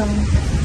então